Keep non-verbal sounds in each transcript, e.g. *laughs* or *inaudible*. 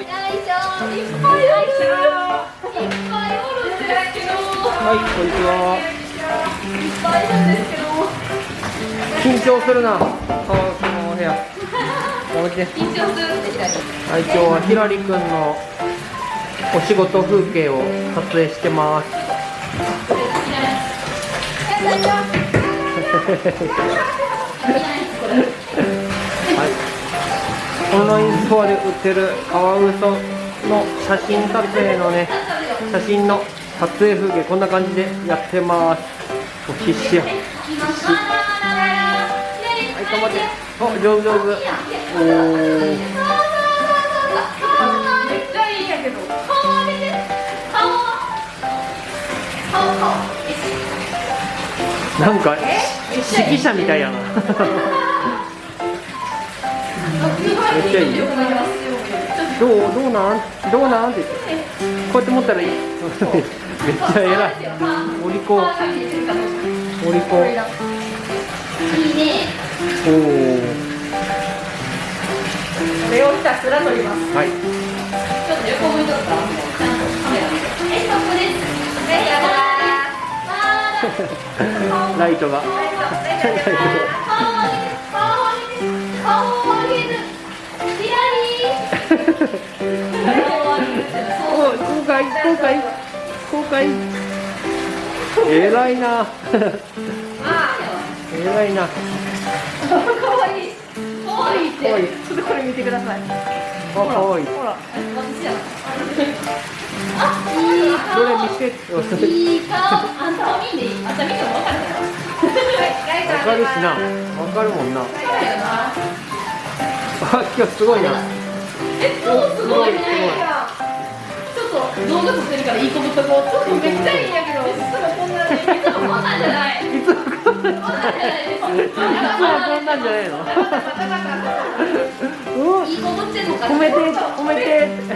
いしょいっぱい。おるい。っぱい。おるんですけどはい。こんにちはい。っぱい。い。るんですけど緊張するなこの部屋緊張するって言ったりはい。今日はひらりくんのお仕事風景を撮影してますオンラインストアで売ってるカワウソの写真撮影のね写真の撮影風景こんな感じでやってます。もう必死や。必死はい頑張って。お上手上手。おー。なんか指揮者みたいやな。っちゃい。いよどうどうなんどうなんってこうやって持ったらいいめっちゃ偉いお利口お利口いいねおおこれをひたすら撮りますはいちょっと横向いとったちゃんとカメラ見てはいストップですはいやだーライトがらりお公開公開公開。偉いな。偉いな。かわい。いかわいいって。ちょっとこれ見てください。あかわい。いほら。私やあいい。どれ顔見せて？いい顔。あんたも見んでいいあんた見ても分かるからわかるしな。わかるもんな。あ今日すごいなえ、そうすごい。ね。ちょっと動画撮ってるからい。い。子ぶっとこう。ちょっとめっちゃい。い。んやけど。い。つもこんなに。い。つもこんなんじゃない。い。つもこんなんじゃない。い。つもこんなんじゃない。のい。い。子ぶってんのか。褒めて褒めてめっ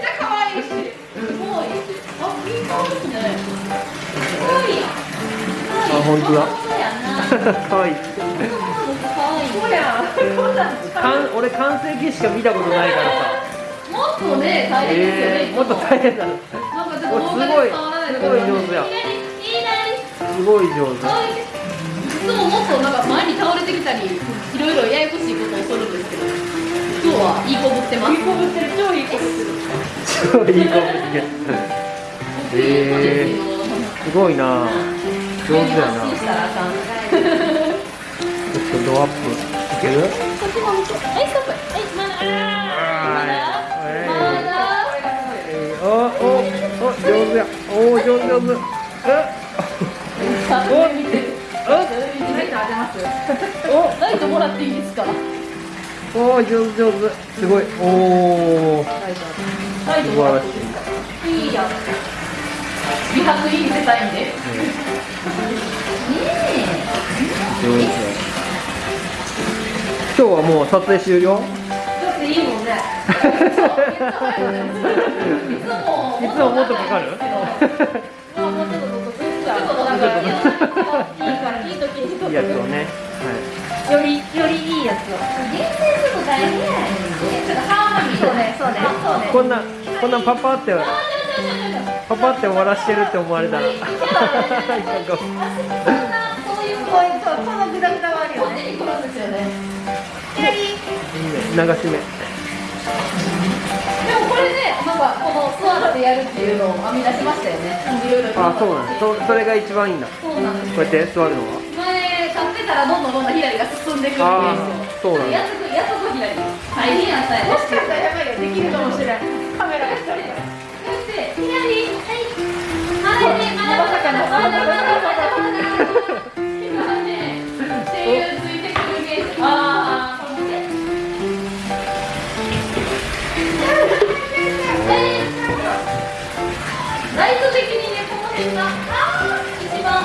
ちゃ可愛い。し。すごい。あ、い。い。顔ですね。可愛い。やん。あ本当だ。可愛い。そうやん。こんなんかん俺完成形しか見たことないからさ。もっとね、大変ですよね。えー、もっと大変だ。なんかちょっとお動画ですごい伝わらないとすごい。上手やすごい上手。いつももっとなんか前に倒れてきたりいろいろややこしいことをするんですけど今日はいい子ぶってます。いい子ぶってる超 *laughs* いい子ぶってる。すごいいい子ぶってえー、すごいな。上手やな。ちょっとドアップいける？こっちも見てはいストップはいまだまだまだえー、おおお上手やおお上手上手さあ見てるおライト当てますおライトもらっていいですかおお上手上手すごいおおライトライトもらっていいですかいいやん美白いい見せたいんでねえ上手今日はもう撮影終了？えだっていいもんね。いいつももっとかかる？まあもうちょっとちょっとなん。かいいからいい時にいいやつをね。よりよりいいやつを。厳選するの大変やちょっとハーモニーそうねそうね。そうね。はいこんなこんなパパってパパって終わらしてるって思われたら。*laughs* そういうこういうそうこのグダグダはあるよね左流し目でもこれね、なんかこの座ってやるっていうのを編み出しましたよね。いろいろ。あそうなんそそれが一番いいんだそうなんです。こうやって座るのは前買ってたらどんどんどんどん左が進んでくるんですよ。そうなんだやっとくやっとく左。大変やったよ。もしかしたらやば一番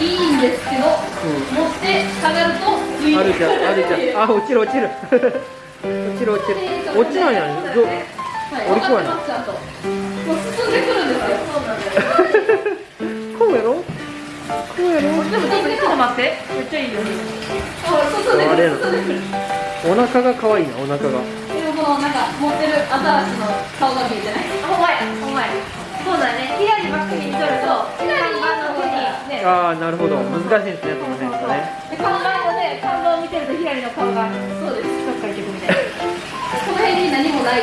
いいんですけど、持って下がると浮いて *laughs* あるじゃんあるじゃんあ落ちる落ちる。落ちる落ちる。落ちないやん。どはい、なもう進んでくるんですよ。そうなんです。*laughs* こうやろ？こうやろ？でもちょっと待って。めっちゃいいよ。あ、進んでくる。あれやろ進んでくる。お腹が可愛いなお腹が。でもこのなんか持ってるアザラシの顔が見えてない。ほんまやほんまやそうだね左ばっかりにとると左に看板の上にねああなるほど。難しいですねその辺がね。で看板をね看板を見てると左の顔がそうです。どっか行ってくみたいな。*laughs* この辺に何もない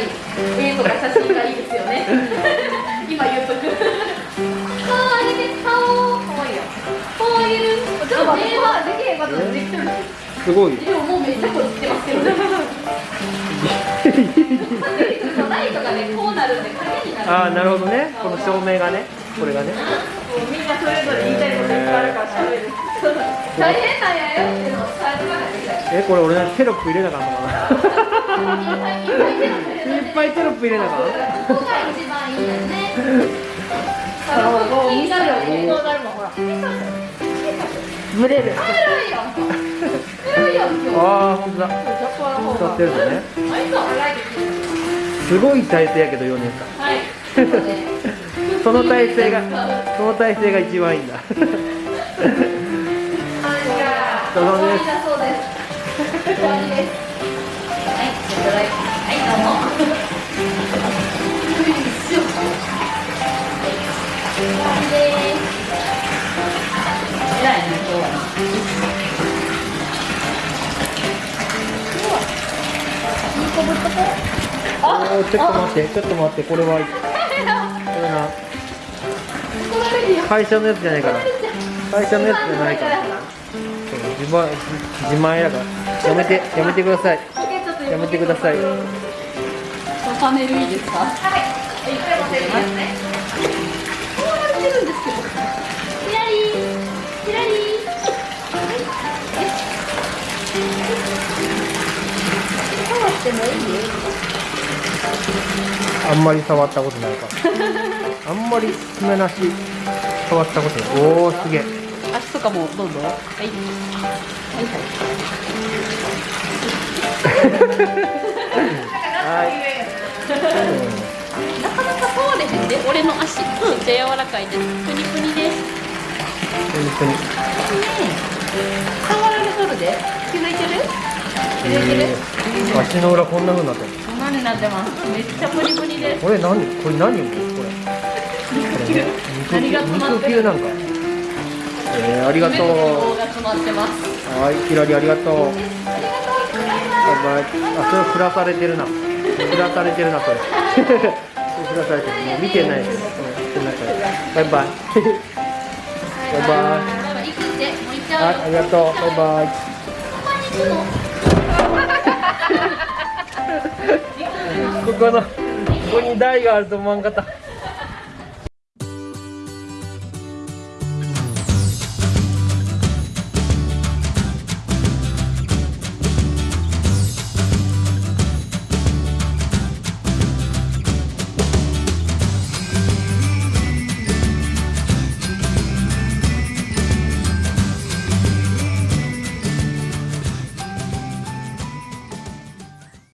絵とか写真がいいですよね。*laughs* 今言っとく。顔上げて顔。かわいいよ。顔上げる。ちょっと目はできへんことできてるすごいでももうめっちゃこってますけどねライトがねこうなるんで影になるああなるほどねこの照明がねこれがね。みんなそれぞれ言いたいこといっぱいあるから喋る大変なんやよ。っていうのを伝えとかないといけないえこれ俺テロップ入れなあかんのかな。いっぱいテロップ入れなあかん？ここが一番いいよねあのもうみん。なでエこうなるもんほらブレる。ああ本当だ。使ってるのね。す。ごい体勢やけど4年間。はいその体勢がその体勢が一番いいんだ。どうもですだそうです終わりですはいいただきはいどうもよいしょはい終わりです偉いね今日はおーちょっと待ってちょっと待ってこれはこれな会社のやつじゃないから。会社のやつじゃないから。そう自前自前やから。やめてやめてください。やめてください。パネルいいですか？はいいっぱい。持ってるますねこうやってるんですけど。左左。触ってもいいあんまり触ったことないから。*laughs* あんまり爪なし触ったことおおすげえ。足とかもどうぞはい。はいなかなか触れへんで俺の足めっちゃ柔らかい。ですプニプニです本当に触られとるで気づい。てる気づい。てるえー足の裏こんな風になってるこんなになってますめっちゃプニプニですこれ何これ何球何が詰まってる？肉球なんか。えー、ありがとう。はいひらりありがとう。ありがとうあそれ振らされてるな。振らされてるなそれ。振らされてる。もう見てないうん、バイバイ。バイバイ。はいありがとう。バイバイ。ここのここに台があると思わんかった